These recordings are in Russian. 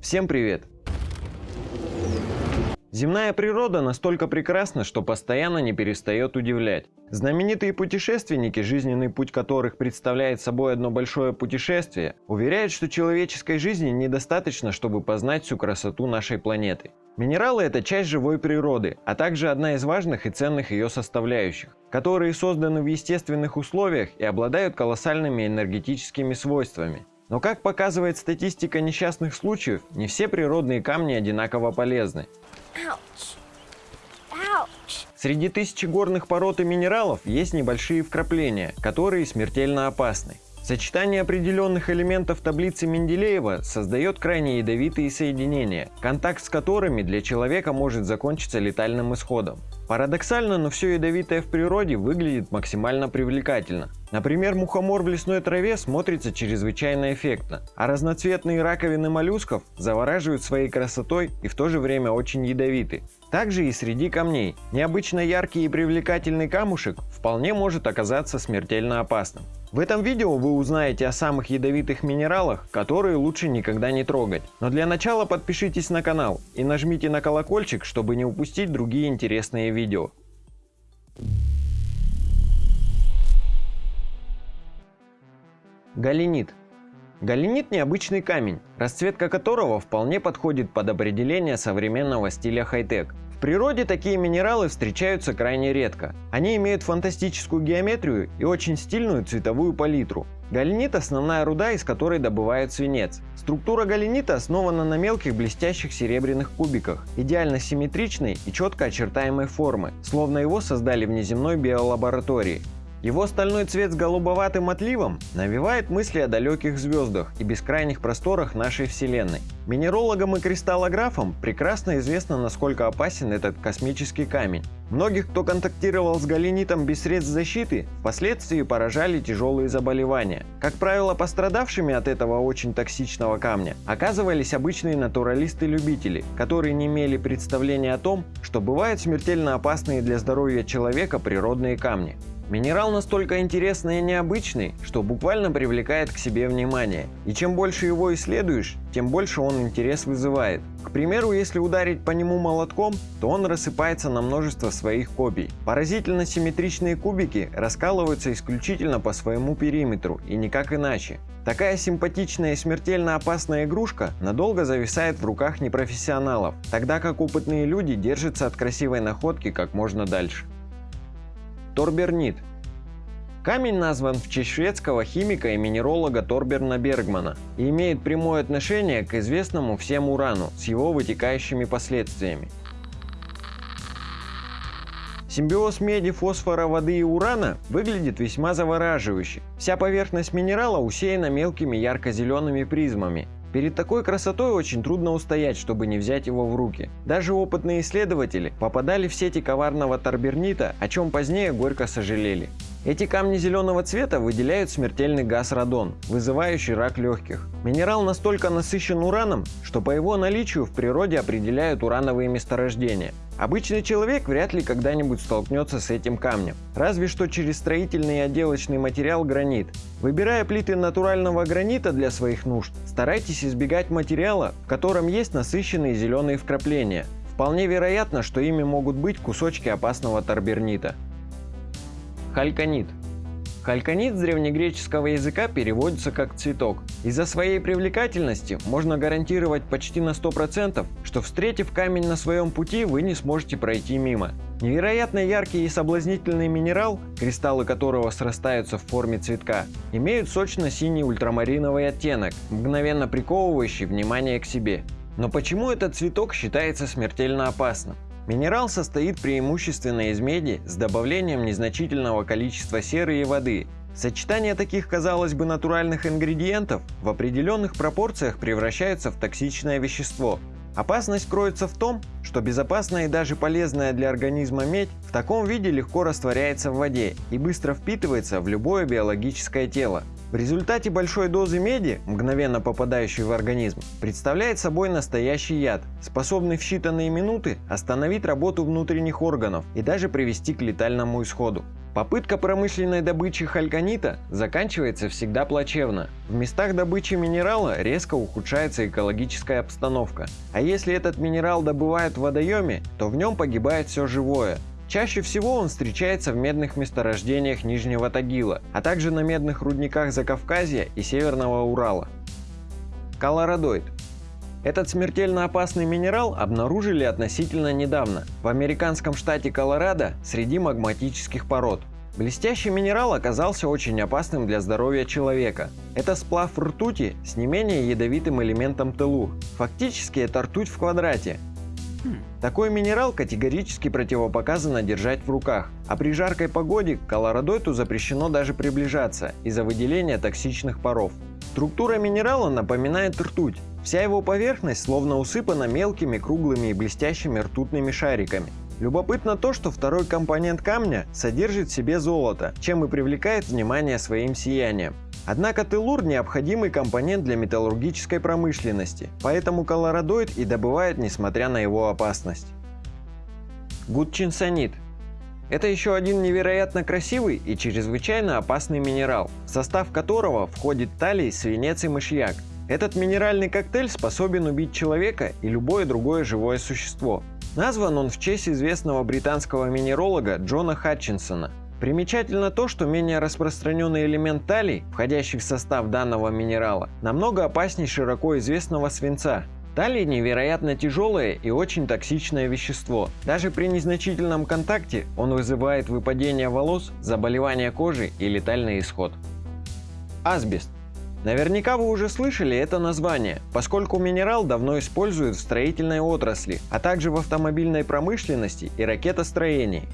Всем привет! Земная природа настолько прекрасна, что постоянно не перестает удивлять. Знаменитые путешественники, жизненный путь которых представляет собой одно большое путешествие, уверяют, что человеческой жизни недостаточно, чтобы познать всю красоту нашей планеты. Минералы – это часть живой природы, а также одна из важных и ценных ее составляющих, которые созданы в естественных условиях и обладают колоссальными энергетическими свойствами. Но как показывает статистика несчастных случаев, не все природные камни одинаково полезны. Среди тысячи горных пород и минералов есть небольшие вкрапления, которые смертельно опасны. Сочетание определенных элементов таблицы Менделеева создает крайне ядовитые соединения, контакт с которыми для человека может закончиться летальным исходом. Парадоксально, но все ядовитое в природе выглядит максимально привлекательно. Например, мухомор в лесной траве смотрится чрезвычайно эффектно, а разноцветные раковины моллюсков завораживают своей красотой и в то же время очень ядовиты. Также и среди камней. Необычно яркий и привлекательный камушек вполне может оказаться смертельно опасным. В этом видео вы узнаете о самых ядовитых минералах, которые лучше никогда не трогать. Но для начала подпишитесь на канал и нажмите на колокольчик, чтобы не упустить другие интересные видео. Галенит. Галенит – необычный камень, расцветка которого вполне подходит под определение современного стиля хай-тек. Природе такие минералы встречаются крайне редко. Они имеют фантастическую геометрию и очень стильную цветовую палитру. Галенит – основная руда, из которой добывают свинец. Структура галенита основана на мелких блестящих серебряных кубиках, идеально симметричной и четко очертаемой формы, словно его создали в неземной биолаборатории. Его стальной цвет с голубоватым отливом навевает мысли о далеких звездах и бескрайних просторах нашей Вселенной. Минерологам и кристаллографам прекрасно известно, насколько опасен этот космический камень. Многих, кто контактировал с галенитом без средств защиты, впоследствии поражали тяжелые заболевания. Как правило, пострадавшими от этого очень токсичного камня оказывались обычные натуралисты-любители, которые не имели представления о том, что бывают смертельно опасные для здоровья человека природные камни. Минерал настолько интересный и необычный, что буквально привлекает к себе внимание. И чем больше его исследуешь, тем больше он интерес вызывает. К примеру, если ударить по нему молотком, то он рассыпается на множество своих копий. Поразительно симметричные кубики раскалываются исключительно по своему периметру и никак иначе. Такая симпатичная и смертельно опасная игрушка надолго зависает в руках непрофессионалов, тогда как опытные люди держатся от красивой находки как можно дальше. Торбернит. Камень назван в честь шведского химика и минеролога Торберна Бергмана и имеет прямое отношение к известному всем урану с его вытекающими последствиями. Симбиоз меди, фосфора, воды и урана выглядит весьма завораживающе. Вся поверхность минерала усеяна мелкими ярко-зелеными призмами, Перед такой красотой очень трудно устоять, чтобы не взять его в руки. Даже опытные исследователи попадали в сети коварного торбернита, о чем позднее горько сожалели. Эти камни зеленого цвета выделяют смертельный газ радон, вызывающий рак легких. Минерал настолько насыщен ураном, что по его наличию в природе определяют урановые месторождения. Обычный человек вряд ли когда-нибудь столкнется с этим камнем, разве что через строительный и отделочный материал гранит. Выбирая плиты натурального гранита для своих нужд, старайтесь избегать материала, в котором есть насыщенные зеленые вкрапления. Вполне вероятно, что ими могут быть кусочки опасного торбернита. Хальконит. Хальконит с древнегреческого языка переводится как «цветок». Из-за своей привлекательности можно гарантировать почти на 100%, что встретив камень на своем пути, вы не сможете пройти мимо. Невероятно яркий и соблазнительный минерал, кристаллы которого срастаются в форме цветка, имеют сочно-синий ультрамариновый оттенок, мгновенно приковывающий внимание к себе. Но почему этот цветок считается смертельно опасным? Минерал состоит преимущественно из меди с добавлением незначительного количества серы и воды. Сочетание таких, казалось бы, натуральных ингредиентов в определенных пропорциях превращается в токсичное вещество. Опасность кроется в том, что безопасная и даже полезная для организма медь в таком виде легко растворяется в воде и быстро впитывается в любое биологическое тело. В результате большой дозы меди, мгновенно попадающей в организм, представляет собой настоящий яд, способный в считанные минуты остановить работу внутренних органов и даже привести к летальному исходу. Попытка промышленной добычи хальконита заканчивается всегда плачевно. В местах добычи минерала резко ухудшается экологическая обстановка. А если этот минерал добывают в водоеме, то в нем погибает все живое, Чаще всего он встречается в медных месторождениях Нижнего Тагила, а также на медных рудниках Закавказья и Северного Урала. Колорадоид. Этот смертельно опасный минерал обнаружили относительно недавно в американском штате Колорадо среди магматических пород. Блестящий минерал оказался очень опасным для здоровья человека. Это сплав ртути с не менее ядовитым элементом телур. Фактически это ртуть в квадрате, такой минерал категорически противопоказано держать в руках, а при жаркой погоде к колорадойту запрещено даже приближаться из-за выделения токсичных паров. Структура минерала напоминает ртуть. Вся его поверхность словно усыпана мелкими, круглыми и блестящими ртутными шариками. Любопытно то, что второй компонент камня содержит в себе золото, чем и привлекает внимание своим сиянием. Однако телур – необходимый компонент для металлургической промышленности, поэтому колорадоид и добывает, несмотря на его опасность. Гудчинсонит это еще один невероятно красивый и чрезвычайно опасный минерал, в состав которого входит талий, свинец и мышьяк. Этот минеральный коктейль способен убить человека и любое другое живое существо. Назван он в честь известного британского минералога Джона Хатчинсона, Примечательно то, что менее распространенный элемент талий, входящий в состав данного минерала, намного опаснее широко известного свинца. Талий невероятно тяжелое и очень токсичное вещество. Даже при незначительном контакте он вызывает выпадение волос, заболевания кожи и летальный исход. Асбест. Наверняка вы уже слышали это название, поскольку минерал давно используют в строительной отрасли, а также в автомобильной промышленности и ракетостроении.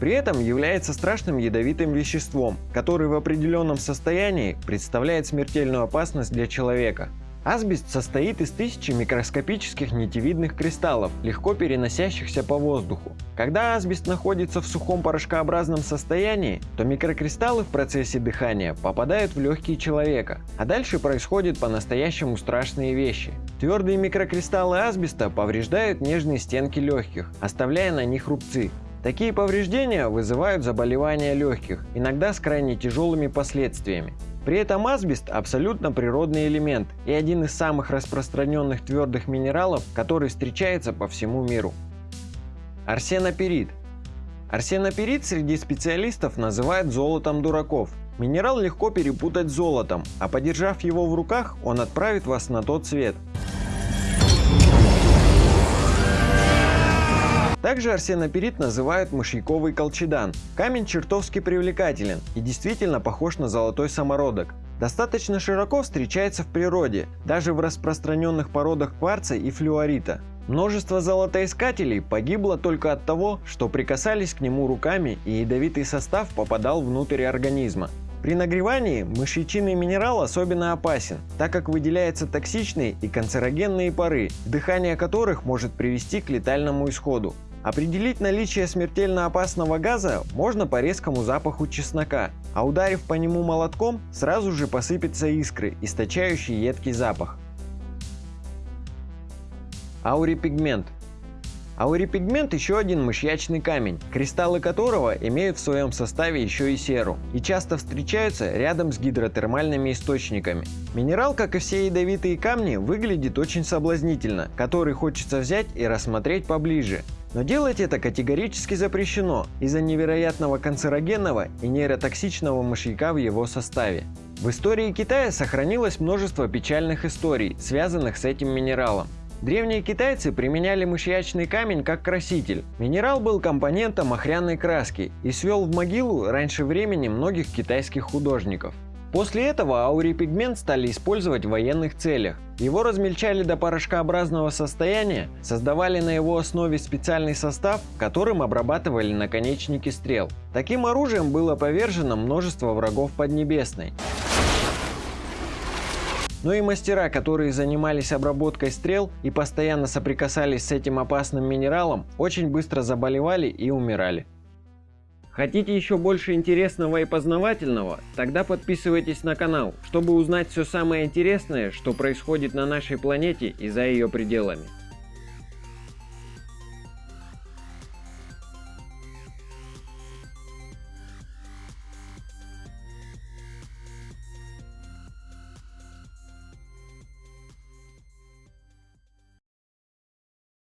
При этом является страшным ядовитым веществом, который в определенном состоянии представляет смертельную опасность для человека. Асбест состоит из тысячи микроскопических нитевидных кристаллов, легко переносящихся по воздуху. Когда асбест находится в сухом порошкообразном состоянии, то микрокристаллы в процессе дыхания попадают в легкие человека, а дальше происходят по-настоящему страшные вещи. Твердые микрокристаллы асбеста повреждают нежные стенки легких, оставляя на них рубцы, Такие повреждения вызывают заболевания легких, иногда с крайне тяжелыми последствиями. При этом асбест абсолютно природный элемент и один из самых распространенных твердых минералов, который встречается по всему миру. Арсеноперит. Арсеноперит среди специалистов называют золотом дураков. Минерал легко перепутать с золотом, а подержав его в руках, он отправит вас на тот свет. Также арсеноперит называют мышьяковый колчедан. Камень чертовски привлекателен и действительно похож на золотой самородок. Достаточно широко встречается в природе, даже в распространенных породах кварца и флюорита. Множество золотоискателей погибло только от того, что прикасались к нему руками и ядовитый состав попадал внутрь организма. При нагревании мышьячинный минерал особенно опасен, так как выделяются токсичные и канцерогенные пары, дыхание которых может привести к летальному исходу. Определить наличие смертельно опасного газа можно по резкому запаху чеснока, а ударив по нему молотком, сразу же посыпятся искры, источающие едкий запах. Аурипигмент. Аурипигмент еще один мышьячный камень, кристаллы которого имеют в своем составе еще и серу и часто встречаются рядом с гидротермальными источниками. Минерал, как и все ядовитые камни, выглядит очень соблазнительно, который хочется взять и рассмотреть поближе. Но делать это категорически запрещено из-за невероятного канцерогенного и нейротоксичного мышьяка в его составе. В истории Китая сохранилось множество печальных историй, связанных с этим минералом. Древние китайцы применяли мышьячный камень как краситель. Минерал был компонентом охряной краски и свел в могилу раньше времени многих китайских художников. После этого аурипигмент стали использовать в военных целях. Его размельчали до порошкообразного состояния, создавали на его основе специальный состав, которым обрабатывали наконечники стрел. Таким оружием было повержено множество врагов Поднебесной. Но и мастера, которые занимались обработкой стрел и постоянно соприкасались с этим опасным минералом, очень быстро заболевали и умирали. Хотите еще больше интересного и познавательного? Тогда подписывайтесь на канал, чтобы узнать все самое интересное, что происходит на нашей планете и за ее пределами.